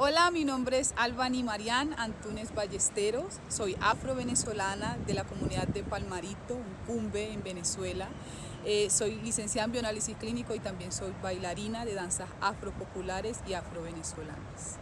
Hola, mi nombre es Albany Marián Antunes Ballesteros, soy afro-venezolana de la comunidad de Palmarito, un cumbe en Venezuela. Eh, soy licenciada en bioanálisis clínico y también soy bailarina de danzas afropopulares y afro-venezolanas.